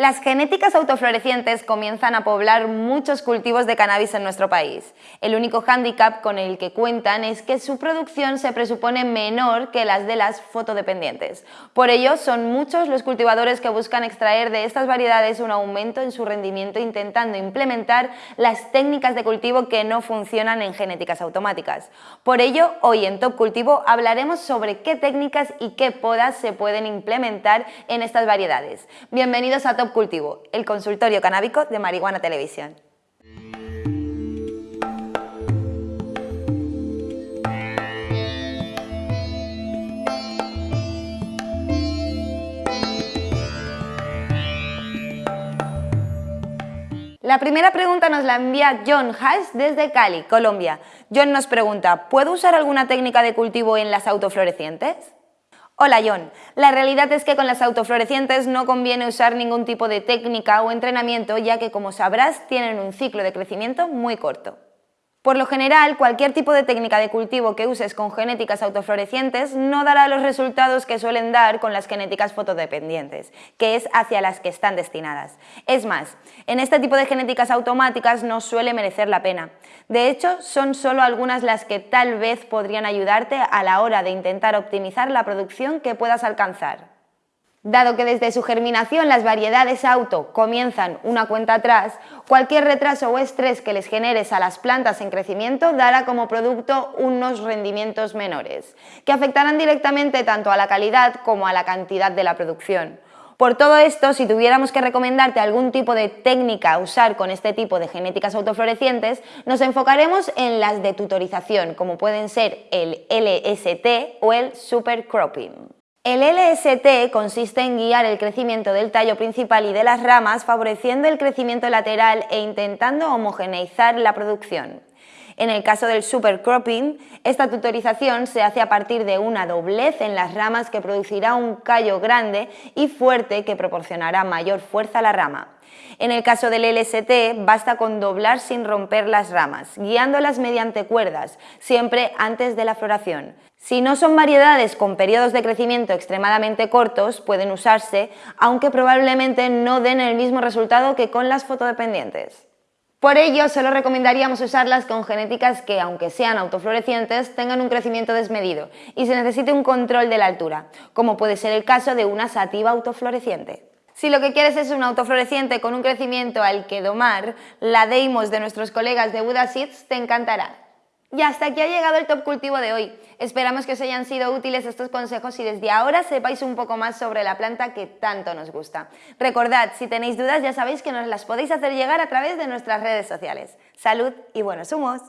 Las genéticas autoflorecientes comienzan a poblar muchos cultivos de cannabis en nuestro país. El único hándicap con el que cuentan es que su producción se presupone menor que las de las fotodependientes. Por ello, son muchos los cultivadores que buscan extraer de estas variedades un aumento en su rendimiento intentando implementar las técnicas de cultivo que no funcionan en genéticas automáticas. Por ello, hoy en Top Cultivo hablaremos sobre qué técnicas y qué podas se pueden implementar en estas variedades. Bienvenidos a Top Cultivo, el consultorio canábico de Marihuana Televisión. La primera pregunta nos la envía John Hash desde Cali, Colombia. John nos pregunta, ¿puedo usar alguna técnica de cultivo en las autoflorecientes? Hola John, la realidad es que con las autoflorecientes no conviene usar ningún tipo de técnica o entrenamiento ya que como sabrás tienen un ciclo de crecimiento muy corto. Por lo general, cualquier tipo de técnica de cultivo que uses con genéticas autoflorecientes no dará los resultados que suelen dar con las genéticas fotodependientes, que es hacia las que están destinadas. Es más, en este tipo de genéticas automáticas no suele merecer la pena. De hecho, son solo algunas las que tal vez podrían ayudarte a la hora de intentar optimizar la producción que puedas alcanzar. Dado que desde su germinación las variedades auto comienzan una cuenta atrás, cualquier retraso o estrés que les generes a las plantas en crecimiento dará como producto unos rendimientos menores, que afectarán directamente tanto a la calidad como a la cantidad de la producción. Por todo esto, si tuviéramos que recomendarte algún tipo de técnica a usar con este tipo de genéticas autoflorecientes, nos enfocaremos en las de tutorización, como pueden ser el LST o el supercropping. El LST consiste en guiar el crecimiento del tallo principal y de las ramas, favoreciendo el crecimiento lateral e intentando homogeneizar la producción. En el caso del supercropping, esta tutorización se hace a partir de una doblez en las ramas que producirá un callo grande y fuerte que proporcionará mayor fuerza a la rama. En el caso del LST, basta con doblar sin romper las ramas, guiándolas mediante cuerdas, siempre antes de la floración. Si no son variedades con periodos de crecimiento extremadamente cortos, pueden usarse, aunque probablemente no den el mismo resultado que con las fotodependientes. Por ello, solo recomendaríamos usarlas con genéticas que, aunque sean autoflorecientes, tengan un crecimiento desmedido y se necesite un control de la altura, como puede ser el caso de una sativa autofloreciente. Si lo que quieres es un autofloreciente con un crecimiento al que domar, la Deimos de nuestros colegas de Buda Seeds te encantará. Y hasta aquí ha llegado el top cultivo de hoy. Esperamos que os hayan sido útiles estos consejos y desde ahora sepáis un poco más sobre la planta que tanto nos gusta. Recordad, si tenéis dudas ya sabéis que nos las podéis hacer llegar a través de nuestras redes sociales. Salud y buenos humos.